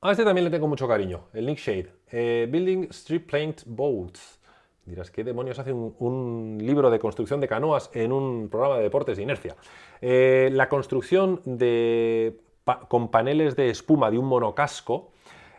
A este también le tengo mucho cariño, el Nick Shade. Eh, Building Street Planed Boats. Dirás, ¿qué demonios hace un, libro de construcción de canoas en un programa de deportes de inercia? Eh, la construcción de, con paneles de espuma de un monocasco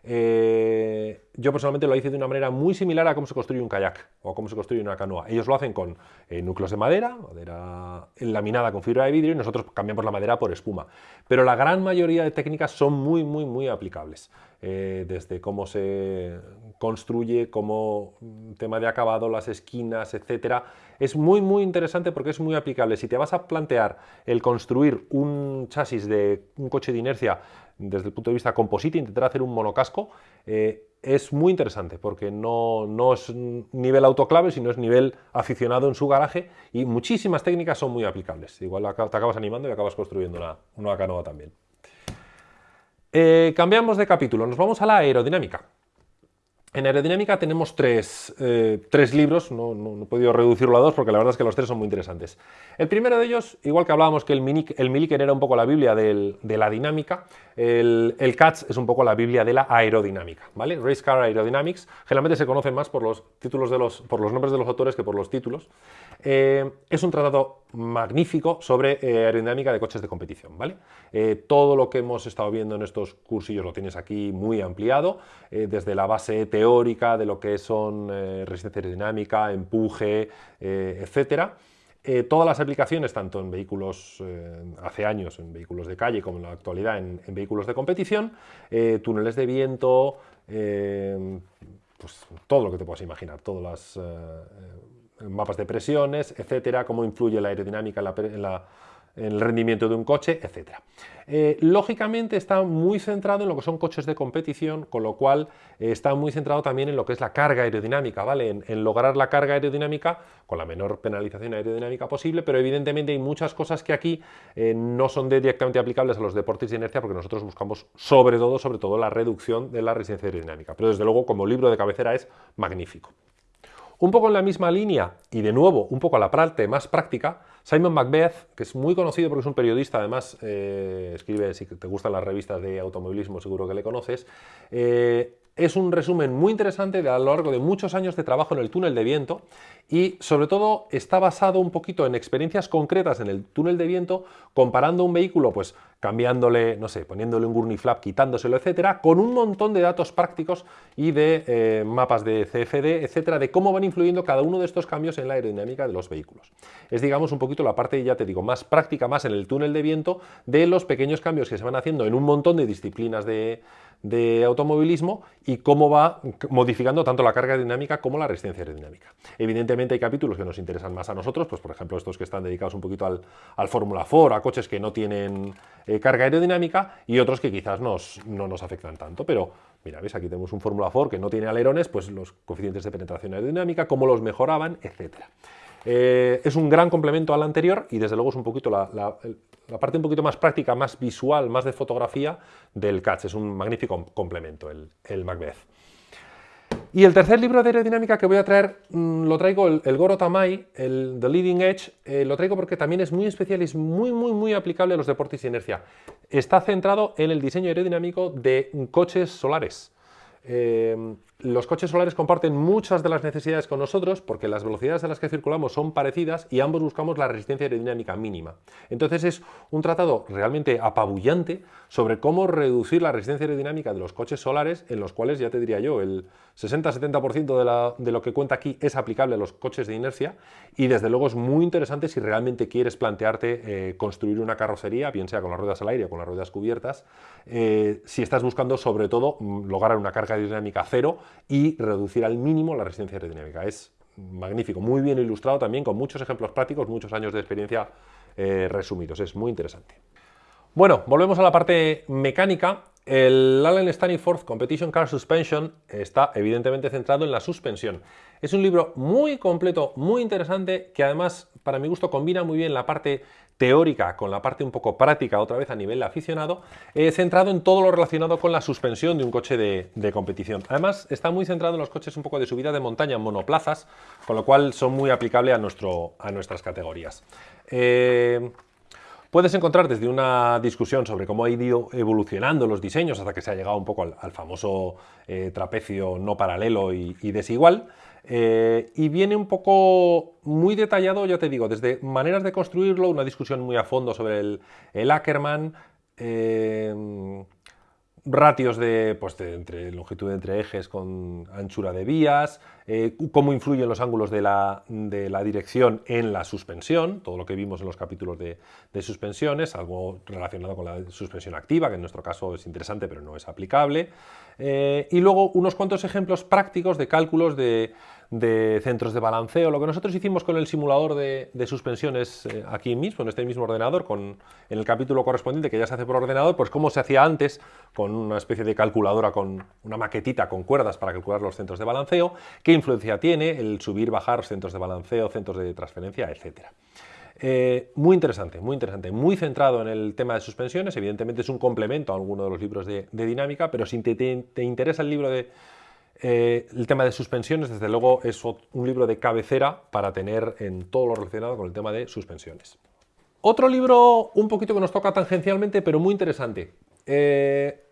eh, yo personalmente lo hice de una manera muy similar a cómo se construye un kayak o a cómo se construye una canoa. Ellos lo hacen con eh, núcleos de madera, madera laminada con fibra de vidrio y nosotros cambiamos la madera por espuma. Pero la gran mayoría de técnicas son muy, muy, muy aplicables. Eh, desde cómo se construye, como tema de acabado, las esquinas, etcétera. Es muy, muy interesante porque es muy aplicable. Si te vas a plantear el construir un chasis de un coche de inercia desde el punto de vista composite, intentar hacer un monocasco, eh, es muy interesante porque no, no, es nivel autoclave, sino es nivel aficionado en su garaje y muchísimas técnicas son muy aplicables. Igual te acabas animando y acabas construyendo una, una canoa también. Eh, cambiamos de capítulo, nos vamos a la aerodinámica. En aerodinámica tenemos tres, eh, libros, no, he podido reducirlo a dos porque la verdad es que los tres son muy interesantes. El primero de ellos, igual que hablábamos que el, Milliken era un poco la biblia de la dinámica, el, el CATS es un poco la biblia de la aerodinámica, ¿vale? Race Car Aerodynamics, generalmente se conoce más por los, títulos de los, por los nombres de los autores que por los títulos. Eh, es un tratado magnífico sobre eh, aerodinámica de coches de competición, ¿vale? todo lo que hemos estado viendo en estos cursillos lo tienes aquí muy ampliado, desde la base teórica de lo que son eh, resistencia aerodinámica, empuje, eh, etcétera. Eh, todas las aplicaciones, tanto en vehículos hace años, en vehículos de calle, como en la actualidad en, vehículos de competición, túneles de viento, pues todo lo que te puedas imaginar, todas las mapas de presiones, etcétera, cómo influye la aerodinámica en la el rendimiento de un coche, etc. Eh, lógicamente está muy centrado en lo que son coches de competición, con lo cual eh, está muy centrado también en lo que es la carga aerodinámica, ¿vale? En, lograr la carga aerodinámica con la menor penalización aerodinámica posible, pero evidentemente hay muchas cosas que aquí eh, no son directamente aplicables a los deportes de inercia porque nosotros buscamos sobre todo, sobre todo la reducción de la resistencia aerodinámica. Pero desde luego como libro de cabecera es magnífico. Un poco en la misma línea, y de nuevo un poco a la parte más práctica, Simon Macbeth, que es muy conocido porque es un periodista, además eh, escribe, si te gustan las revistas de automovilismo seguro que le conoces, eh, es un resumen muy interesante de a lo largo de muchos años de trabajo en el túnel de viento y sobre todo está basado un poquito en experiencias concretas en el túnel de viento comparando un vehículo pues cambiándole, no sé, poniéndole un gurney flap, quitándoselo, etcétera, con un montón de datos prácticos y de eh, mapas de CFD, etcétera, de cómo van influyendo cada uno de estos cambios en la aerodinámica de los vehículos. Es, digamos, un poquito la parte, ya te digo, más práctica, más en el túnel de viento de los pequeños cambios que se van haciendo en un montón de disciplinas de, de automovilismo y cómo va modificando tanto la carga aerodinámica como la resistencia aerodinámica. Evidentemente hay capítulos que nos interesan más a nosotros, pues por ejemplo estos que están dedicados un poquito al, al Fórmula 4, a coches que no tienen eh, carga aerodinámica y otros que quizás no nos afectan tanto, pero mira, ves, aquí tenemos un Fórmula 4 que no tiene alerones, pues los coeficientes de penetración aerodinámica, cómo los mejoraban, etcétera. Eh, es un gran complemento al anterior y desde luego es un poquito la, parte un poquito más práctica, más visual, más de fotografía del CATS. Es un magnífico complemento el, el Macbeth. Y el tercer libro de aerodinámica que voy a traer, mm, lo traigo, el, Goro Tamai, el The Leading Edge, eh, lo traigo porque también es muy especial y es muy, muy, muy aplicable a los deportes de inercia. Está centrado en el diseño aerodinámico de coches solares. Eh, los coches solares comparten muchas de las necesidades con nosotros porque las velocidades a las que circulamos son parecidas y ambos buscamos la resistencia aerodinámica mínima. Entonces es un tratado realmente apabullante sobre cómo reducir la resistencia aerodinámica de los coches solares en los cuales ya te diría yo, el 60-70% de, lo que cuenta aquí es aplicable a los coches de inercia y desde luego es muy interesante si realmente quieres plantearte eh, construir una carrocería, bien sea con las ruedas al aire o con las ruedas cubiertas, eh, si estás buscando sobre todo mm, lograr una carga aerodinámica cero y reducir al mínimo la resistencia aerodinámica. Es magnífico, muy bien ilustrado también, con muchos ejemplos prácticos, muchos años de experiencia eh, resumidos. Es muy interesante. Bueno, volvemos a la parte mecánica. El Allen Staniforth Competition Car Suspension está evidentemente centrado en la suspensión. Es un libro muy completo, muy interesante, que además, para mi gusto, combina muy bien la parte teórica con la parte un poco práctica, otra vez a nivel aficionado, eh, centrado en todo lo relacionado con la suspensión de un coche de, competición. Además, está muy centrado en los coches un poco de subida de montaña, monoplazas, con lo cual son muy aplicables a, a nuestras categorías. Eh, Puedes encontrar desde una discusión sobre cómo ha ido evolucionando los diseños hasta que se ha llegado un poco al, famoso eh, trapecio no paralelo y, desigual, eh, y viene un poco muy detallado, ya te digo, desde maneras de construirlo, una discusión muy a fondo sobre el, el Ackerman, eh, ratios de, pues entre longitud entre ejes con anchura de vías, eh, cómo influyen los ángulos de la, dirección en la suspensión, todo lo que vimos en los capítulos de, suspensiones, algo relacionado con la suspensión activa, que en nuestro caso es interesante pero no es aplicable, eh, y luego unos cuantos ejemplos prácticos de cálculos de, centros de balanceo, lo que nosotros hicimos con el simulador de, suspensiones eh, aquí mismo, en este mismo ordenador, con, en el capítulo correspondiente que ya se hace por ordenador, pues cómo se hacía antes con una especie de calculadora, con una maquetita con cuerdas para calcular los centros de balanceo, qué influencia tiene el subir, bajar centros de balanceo, centros de transferencia, etc. Eh, muy interesante, muy interesante, muy centrado en el tema de suspensiones, evidentemente es un complemento a alguno de los libros de, dinámica, pero si te, interesa el libro de eh, el tema de suspensiones, desde luego es un libro de cabecera para tener en todo lo relacionado con el tema de suspensiones. Otro libro un poquito que nos toca tangencialmente, pero muy interesante, eh,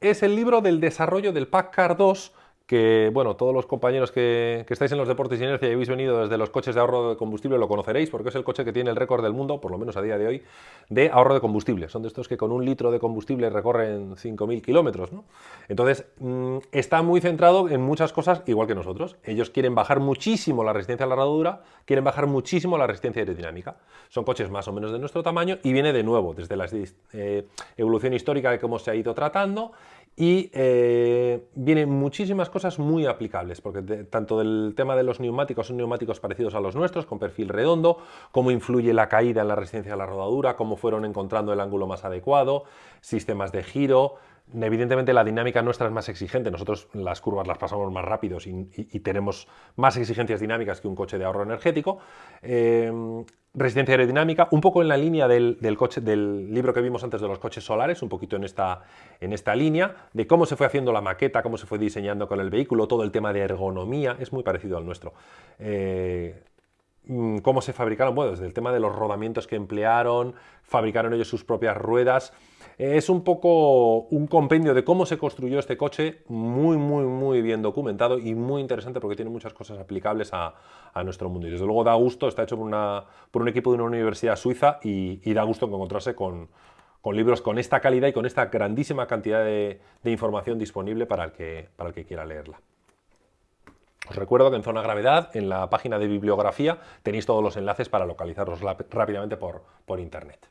es el libro del desarrollo del PACCAR 2 que, bueno, todos los compañeros que, estáis en los deportes y inercia y habéis venido desde los coches de ahorro de combustible lo conoceréis, porque es el coche que tiene el récord del mundo, por lo menos a día de hoy, de ahorro de combustible. Son de estos que con un litro de combustible recorren 5.000 kilómetros. Entonces, mm, está muy centrado en muchas cosas igual que nosotros. Ellos quieren bajar muchísimo la resistencia a la rodadura, quieren bajar muchísimo la resistencia aerodinámica. Son coches más o menos de nuestro tamaño y viene de nuevo desde la eh, evolución histórica de cómo se ha ido tratando y eh, vienen muchísimas cosas muy aplicables, porque tanto del tema de los neumáticos son neumáticos parecidos a los nuestros, con perfil redondo, cómo influye la caída en la resistencia a la rodadura, cómo fueron encontrando el ángulo más adecuado, sistemas de giro, Evidentemente la dinámica nuestra es más exigente, nosotros las curvas las pasamos más rápidos y, tenemos más exigencias dinámicas que un coche de ahorro energético. Eh, resistencia aerodinámica, un poco en la línea del, coche, del libro que vimos antes de los coches solares, un poquito en esta, en esta línea, de cómo se fue haciendo la maqueta, cómo se fue diseñando con el vehículo, todo el tema de ergonomía, es muy parecido al nuestro. Eh, mm, cómo se fabricaron, bueno, desde el tema de los rodamientos que emplearon, fabricaron ellos sus propias ruedas, es un poco un compendio de cómo se construyó este coche, muy, muy, muy bien documentado y muy interesante porque tiene muchas cosas aplicables a, nuestro mundo. Y desde luego da gusto, está hecho por, un equipo de una universidad suiza y, da gusto encontrarse con, libros con esta calidad y con esta grandísima cantidad de, información disponible para el, que, quiera leerla. Os recuerdo que en Zona Gravedad, en la página de bibliografía, tenéis todos los enlaces para localizarlos rápidamente por internet.